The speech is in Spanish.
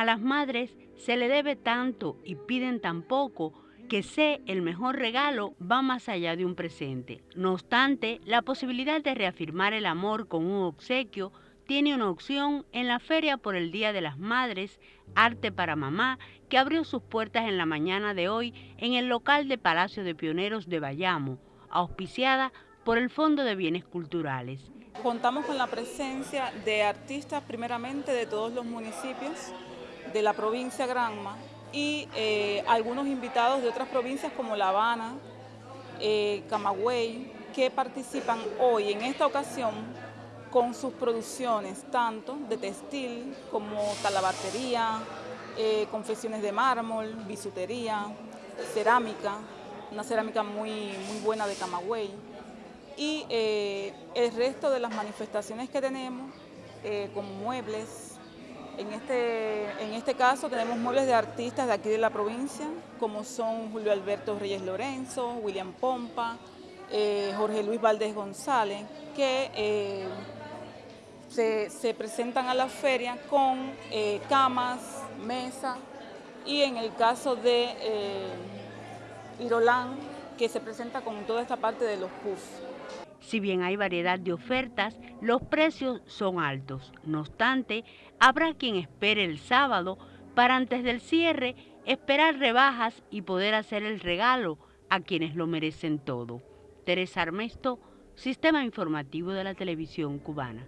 A las madres se le debe tanto y piden tan poco que sé el mejor regalo va más allá de un presente. No obstante, la posibilidad de reafirmar el amor con un obsequio tiene una opción en la Feria por el Día de las Madres, Arte para Mamá, que abrió sus puertas en la mañana de hoy en el local de Palacio de Pioneros de Bayamo, auspiciada por el Fondo de Bienes Culturales. Contamos con la presencia de artistas primeramente de todos los municipios de la provincia Granma y eh, algunos invitados de otras provincias como La Habana, eh, Camagüey, que participan hoy en esta ocasión con sus producciones, tanto de textil como talabartería, eh, confecciones de mármol, bisutería, cerámica, una cerámica muy, muy buena de Camagüey, y eh, el resto de las manifestaciones que tenemos, como muebles, en este, en este caso tenemos muebles de artistas de aquí de la provincia, como son Julio Alberto Reyes Lorenzo, William Pompa, Jorge Luis Valdés González, que se, presentan a la feria con eh, camas, mesas y en el caso de eh, Irolán, que se presenta con toda esta parte de los puffs. Si bien hay variedad de ofertas, los precios son altos. No obstante, habrá quien espere el sábado para antes del cierre esperar rebajas y poder hacer el regalo a quienes lo merecen todo. Teresa Armesto, Sistema Informativo de la Televisión Cubana.